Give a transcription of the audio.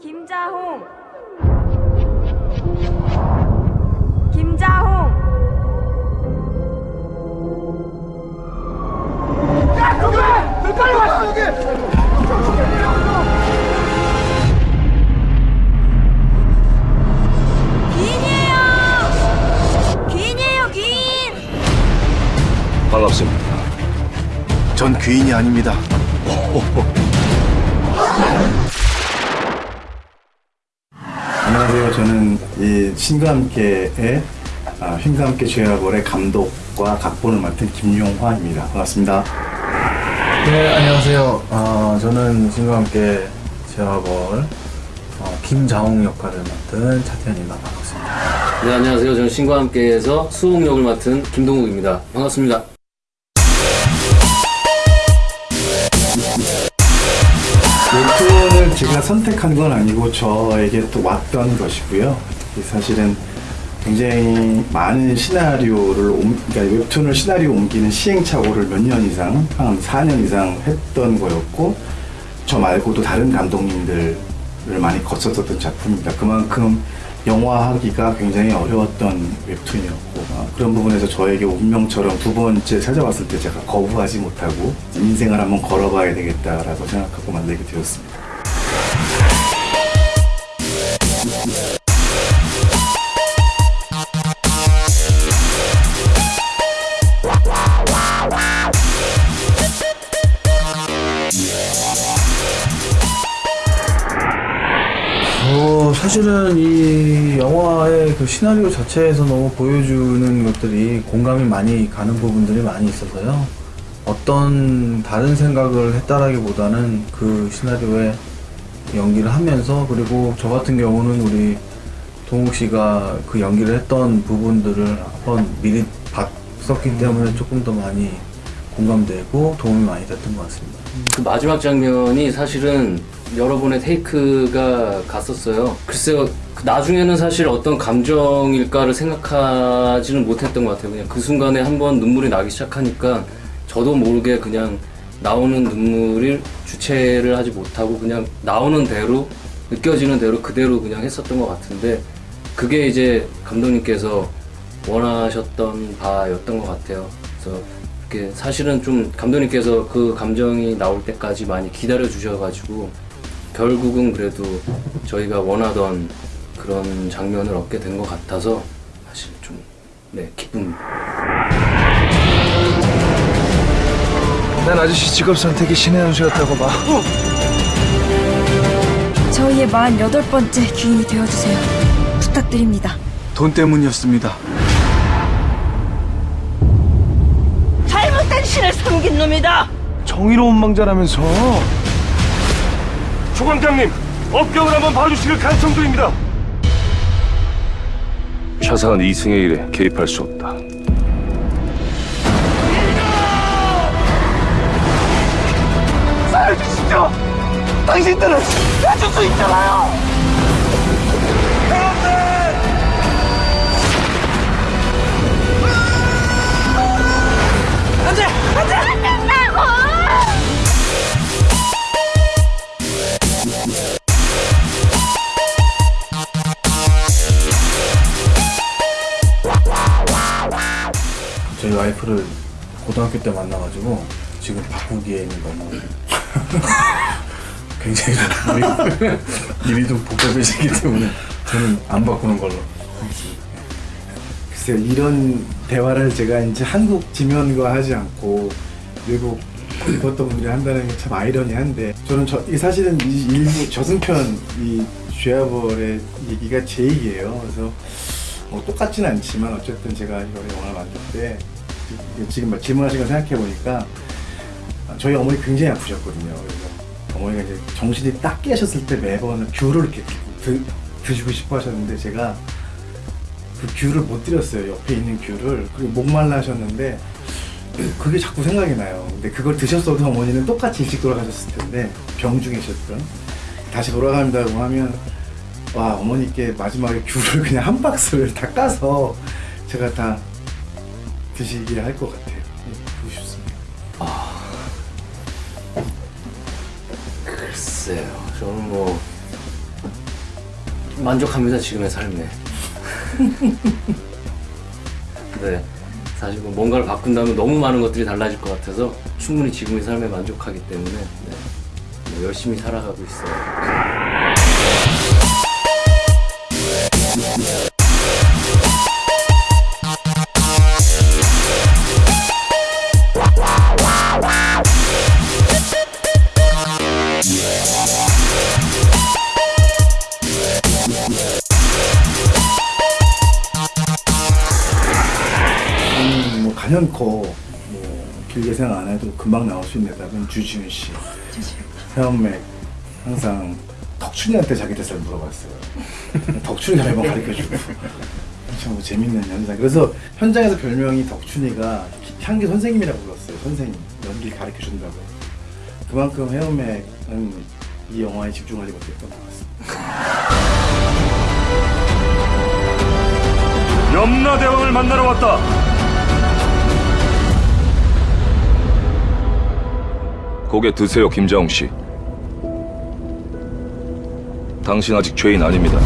김자홍. 김자홍. 귀인이에요! 귀인이에요 귀인! 반갑습니다. 전 귀인이 아닙니다. 안녕하세요. 저는 이 신과 함께의 아, 신과 함께 죄와벌의 감독과 각본을 맡은 김용화입니다. 반갑습니다. 네, 안녕하세요. 어, 저는 신과 함께 제와벌 어, 김자홍 역할을 맡은 차태현입니다. 반갑습니다. 네, 안녕하세요. 저는 신과 함께해서 수홍 역을 맡은 김동욱입니다. 반갑습니다. 웹툰을 제가 선택한 건 아니고 저에게 또 왔던 것이고요. 이 사실은 굉장히 많은 시나리오를 옮, 그러니까 웹툰을 시나리오 옮기는 시행착오를 몇 년 이상, 한 4년 이상 했던 거였고 저 말고도 다른 감독님들을 많이 거쳤었던 작품입니다. 그만큼 영화하기가 굉장히 어려웠던 웹툰이었고 어, 그런 부분에서 저에게 운명처럼 두 번째 찾아왔을 때 제가 거부하지 못하고 인생을 한번 걸어봐야 되겠다라고 생각하고 만들게 되었습니다. 사실은 이 영화의 그 시나리오 자체에서 너무 보여주는 것들이 공감이 많이 가는 부분들이 많이 있어서요. 어떤 다른 생각을 했다라기보다는 그 시나리오에 연기를 하면서 그리고 저 같은 경우는 우리 동욱 씨가 그 연기를 했던 부분들을 한번 미리 봤었기 때문에 조금 더 많이 공감되고 도움이 많이 됐던 것 같습니다. 그 마지막 장면이 사실은 여러 번의 테이크가 갔었어요. 글쎄요, 그 나중에는 사실 어떤 감정일까를 생각하지는 못했던 것 같아요. 그냥 그 순간에 한번 눈물이 나기 시작하니까 저도 모르게 그냥 나오는 눈물을 주체를 하지 못하고 그냥 나오는 대로 느껴지는 대로 그대로 그냥 했었던 것 같은데 그게 이제 감독님께서 원하셨던 바였던 것 같아요. 그래서 사실은 좀 감독님께서 그 감정이 나올 때까지 많이 기다려 주셔가지고 결국은 그래도 저희가 원하던 그런 장면을 얻게 된 것 같아서 사실 좀 네, 기쁩니다. 난 아저씨 직업 선택이 신의 한 수였다고 봐. 저희의 48번째 귀인이 되어주세요 부탁드립니다 돈 때문이었습니다. 섬긴 놈이다. 정의로운 망자라면서. 조광장님, 업경을 한번 봐주실 간청도입니다. 차상은 이승의 일에 개입할 수 없다. 살려주시죠. 당신들은 해줄 수 있잖아요. 와이프를 고등학교 때 만나가지고 지금 바꾸기에는 너무 굉장히 좀 일이- 좀 복잡해지기 때문에 저는 안 바꾸는 걸로. 글쎄요, 이런 대화를 제가 이제 한국 지면과 하지 않고 외국 입었던 분들이 한다는 게 참 아이러니한데 저는 저, 이 사실은 이 일부 저승편 이 죄아벌의 얘기가 제 얘기예요. 그래서 뭐 똑같지는 않지만 어쨌든 제가 이번에 영화를 만들 때 이- 지금 막 질문하신 거 생각해 보니까 저희 어머니 굉장히 아프셨거든요. 어머니가 이제 정신이 딱 깨셨을 때 매번 귤을 이렇게 드, 드시고 싶어 하셨는데 제가 그 귤을 못 드렸어요. 옆에 있는 귤을. 그리고 목말라 하셨는데 그게 자꾸 생각이 나요. 근데 그걸 드셨어도 어머니는 똑같이 일찍 돌아가셨을 텐데 병 중이셨던 다시 돌아간다고 하면 와 어머니께 마지막에 귤을 그냥 한 박스를 다 까서 제가 다 드시게 할 것 같아요. 네, 보고 싶습니다. 글쎄요, 저는 뭐 만족합니다 지금의 삶에. 네. 사실 뭐 뭔가를 바꾼다면 너무 많은 것들이 달라질 것 같아서 충분히 지금의 삶에 만족하기 때문에 네. 뭐 열심히 살아가고 있어요. 저는 뭐뭐 길게 생각 안 해도 금방 나올 수 있는 답은 주지훈 씨. 헤엄맥 항상 덕춘이한테 자기 대사를 물어봤어요. 덕춘이가 매번 가르쳐주고. 참뭐 재밌는 현상. 그래서 현장에서 별명이 덕춘이가 향기 선생님이라고 불렀어요. 선생님 연기 가르쳐 준다고. 그만큼 헤엄맥은 이 영화에 집중하지 못했던 것 같습니다. 염라대왕을 만나러 왔다. 고개 드세요, 김자홍 씨. 당신 아직 죄인 아닙니다.